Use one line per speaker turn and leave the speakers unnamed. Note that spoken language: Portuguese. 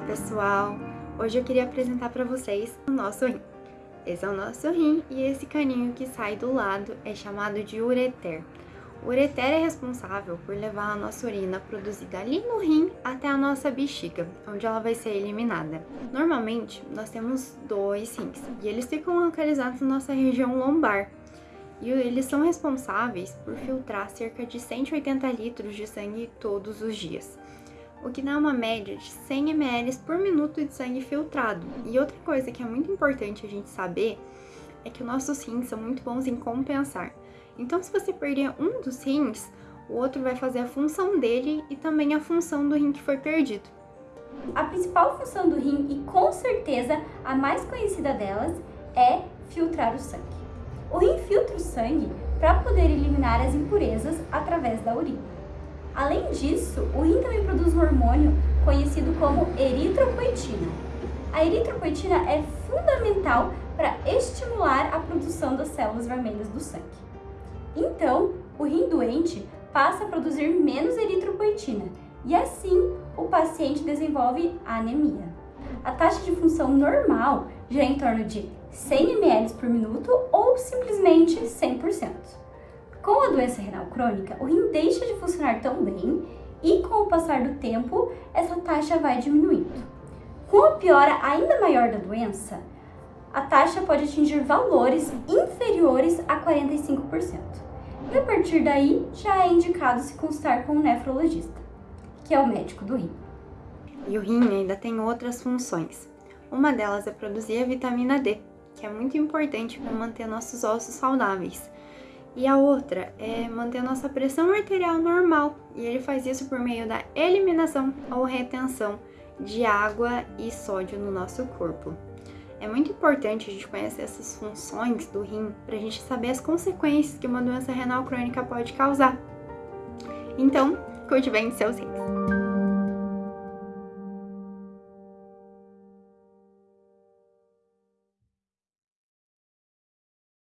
Olá pessoal! Hoje eu queria apresentar para vocês o nosso rim. Esse é o nosso rim e esse caninho que sai do lado é chamado de ureter. O ureter é responsável por levar a nossa urina produzida ali no rim até a nossa bexiga, onde ela vai ser eliminada. Normalmente, nós temos dois rins e eles ficam localizados na nossa região lombar. E eles são responsáveis por filtrar cerca de 180 litros de sangue todos os dias o que dá uma média de 100 ml por minuto de sangue filtrado. E outra coisa que é muito importante a gente saber é que os nossos rins são muito bons em compensar. Então, se você perder um dos rins, o outro vai fazer a função dele e também a função do rim que foi perdido.
A principal função do rim, e com certeza a mais conhecida delas, é filtrar o sangue. O rim filtra o sangue para poder eliminar as impurezas através da urina. Além disso, o rim também produz um hormônio conhecido como eritropoetina. A eritropoetina é fundamental para estimular a produção das células vermelhas do sangue. Então, o rim doente passa a produzir menos eritropoetina e assim o paciente desenvolve anemia. A taxa de função normal já é em torno de 100 ml por minuto ou simplesmente 100%. Doença renal crônica, o rim deixa de funcionar tão bem e com o passar do tempo, essa taxa vai diminuindo. Com a piora ainda maior da doença, a taxa pode atingir valores inferiores a 45%. E a partir daí, já é indicado se consultar com um nefrologista, que é o médico do rim.
E o rim ainda tem outras funções. Uma delas é produzir a vitamina D, que é muito importante para manter nossos ossos saudáveis. E a outra é manter a nossa pressão arterial normal, e ele faz isso por meio da eliminação ou retenção de água e sódio no nosso corpo. É muito importante a gente conhecer essas funções do rim para a gente saber as consequências que uma doença renal crônica pode causar. Então, cuide bem de seus rins.